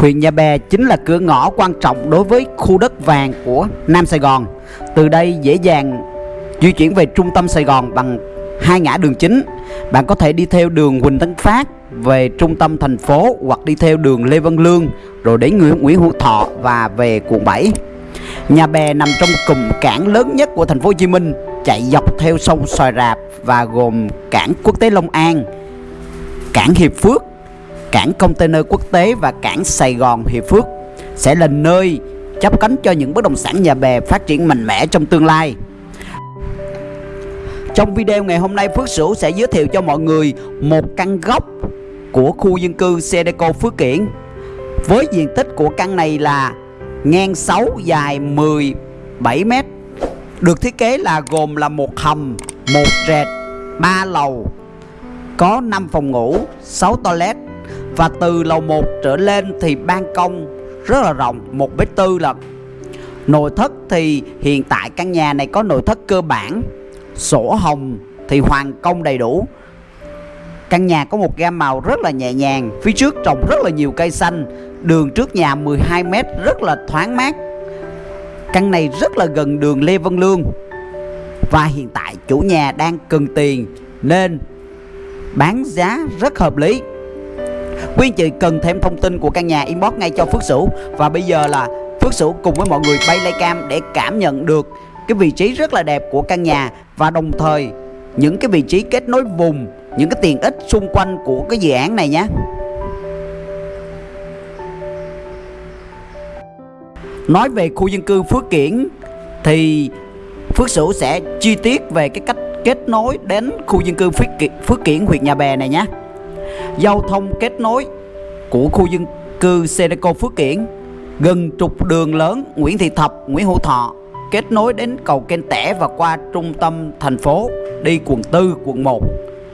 Huyện Nhà Bè chính là cửa ngõ quan trọng đối với khu đất vàng của Nam Sài Gòn. Từ đây dễ dàng di chuyển về trung tâm Sài Gòn bằng hai ngã đường chính. Bạn có thể đi theo đường Huỳnh Tấn Phát về trung tâm thành phố hoặc đi theo đường Lê Văn Lương rồi đến Nguyễn, Nguyễn Hữu Thọ và về quận 7. Nhà Bè nằm trong cụm cảng lớn nhất của thành phố Hồ Chí Minh, chạy dọc theo sông Xoài Rạp và gồm cảng quốc tế Long An, cảng Hiệp Phước, cảng container quốc tế và cảng Sài Gòn Hiệp Phước sẽ là nơi chấp cánh cho những bất động sản nhà bè phát triển mạnh mẽ trong tương lai. Trong video ngày hôm nay Phước Sửu sẽ giới thiệu cho mọi người một căn góc của khu dân cư Sedeco Phước Kiển. Với diện tích của căn này là ngang 6 dài 17 m. Được thiết kế là gồm là một hầm, một trệt, 3 lầu, có 5 phòng ngủ, 6 toilet và từ lầu 1 trở lên thì ban công rất là rộng, một mét tư là nội thất thì hiện tại căn nhà này có nội thất cơ bản, sổ hồng thì hoàn công đầy đủ. Căn nhà có một gam màu rất là nhẹ nhàng, phía trước trồng rất là nhiều cây xanh, đường trước nhà 12 m rất là thoáng mát. Căn này rất là gần đường Lê Văn Lương. Và hiện tại chủ nhà đang cần tiền nên bán giá rất hợp lý quý anh chị cần thêm thông tin của căn nhà inbox ngay cho Phước Sửu. Và bây giờ là Phước Sửu cùng với mọi người bay lay cam để cảm nhận được cái vị trí rất là đẹp của căn nhà và đồng thời những cái vị trí kết nối vùng những cái tiện ích xung quanh của cái dự án này nhé. Nói về khu dân cư Phước Kiển thì Phước Sửu sẽ chi tiết về cái cách kết nối đến khu dân cư Phước Kiển, Phước Kiển huyện Nhà Bè này nhé giao thông kết nối của khu dân cư Sedeco Phước Kiển gần trục đường lớn Nguyễn Thị Thập, Nguyễn Hữu Thọ kết nối đến cầu Kênh Tẻ và qua trung tâm thành phố đi quận 4, quận 1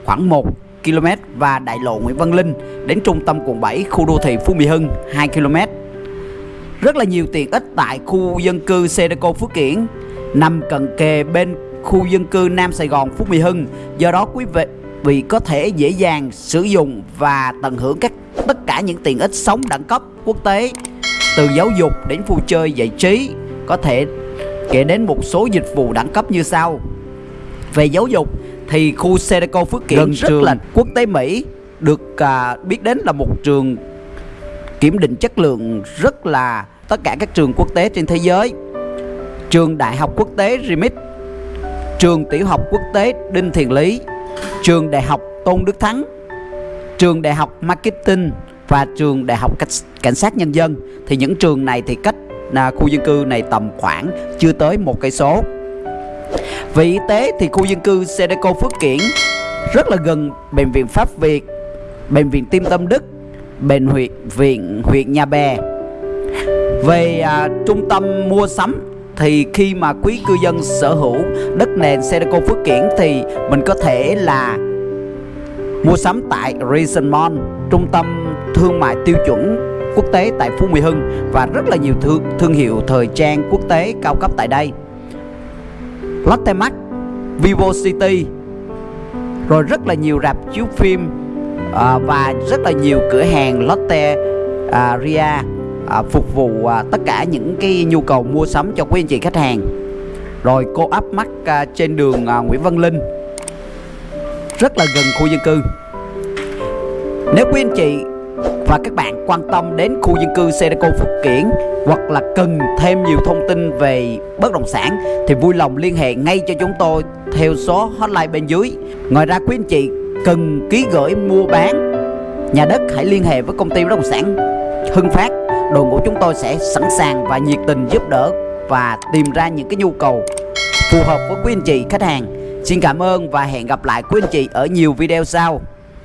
khoảng 1 km và đại lộ Nguyễn Văn Linh đến trung tâm quận 7 khu đô thị Phú Mỹ Hưng 2 km. Rất là nhiều tiện ích tại khu dân cư Sedeco Phước Kiển nằm cận kề bên khu dân cư Nam Sài Gòn Phú Mỹ Hưng. Do đó quý vị vì có thể dễ dàng sử dụng và tận hưởng các tất cả những tiện ích sống đẳng cấp quốc tế từ giáo dục đến vui chơi giải trí có thể kể đến một số dịch vụ đẳng cấp như sau về giáo dục thì khu Sedeco Phước Kiển rất trường. là quốc tế Mỹ được à, biết đến là một trường kiểm định chất lượng rất là tất cả các trường quốc tế trên thế giới trường đại học quốc tế RIMIT trường tiểu học quốc tế Đinh Thiền Lý trường đại học Tôn Đức Thắng, trường đại học Marketing và trường đại học cảnh sát nhân dân thì những trường này thì cách à, khu dân cư này tầm khoảng chưa tới một cây số. Về y tế thì khu dân cư Sedeco Phước Kiển rất là gần bệnh viện Pháp Việt, bệnh viện Tim Tâm Đức, bệnh huyện viện huyện Nhà Bè. Về à, trung tâm mua sắm thì khi mà quý cư dân sở hữu đất nền Sedeco Phước Kiển thì mình có thể là mua sắm tại Reason Mall, trung tâm thương mại tiêu chuẩn quốc tế tại Phú Mỹ Hưng và rất là nhiều thương, thương hiệu thời trang quốc tế cao cấp tại đây. Lotte Mart, Vivo City, rồi rất là nhiều rạp chiếu phim à, và rất là nhiều cửa hàng Lotte à, Ria à, phục vụ à, tất cả những cái nhu cầu mua sắm cho quý anh chị khách hàng. Rồi cô áp mắt à, trên đường à, Nguyễn Văn Linh. Rất là gần khu dân cư. Nếu quý anh chị và các bạn quan tâm đến khu dân cư Sedeco Phúc Kiển hoặc là cần thêm nhiều thông tin về bất động sản thì vui lòng liên hệ ngay cho chúng tôi theo số hotline bên dưới. Ngoài ra quý anh chị cần ký gửi mua bán nhà đất hãy liên hệ với công ty bất động sản Hưng Phát đội ngũ chúng tôi sẽ sẵn sàng và nhiệt tình giúp đỡ và tìm ra những cái nhu cầu phù hợp với quý anh chị, khách hàng. Xin cảm ơn và hẹn gặp lại quý anh chị ở nhiều video sau.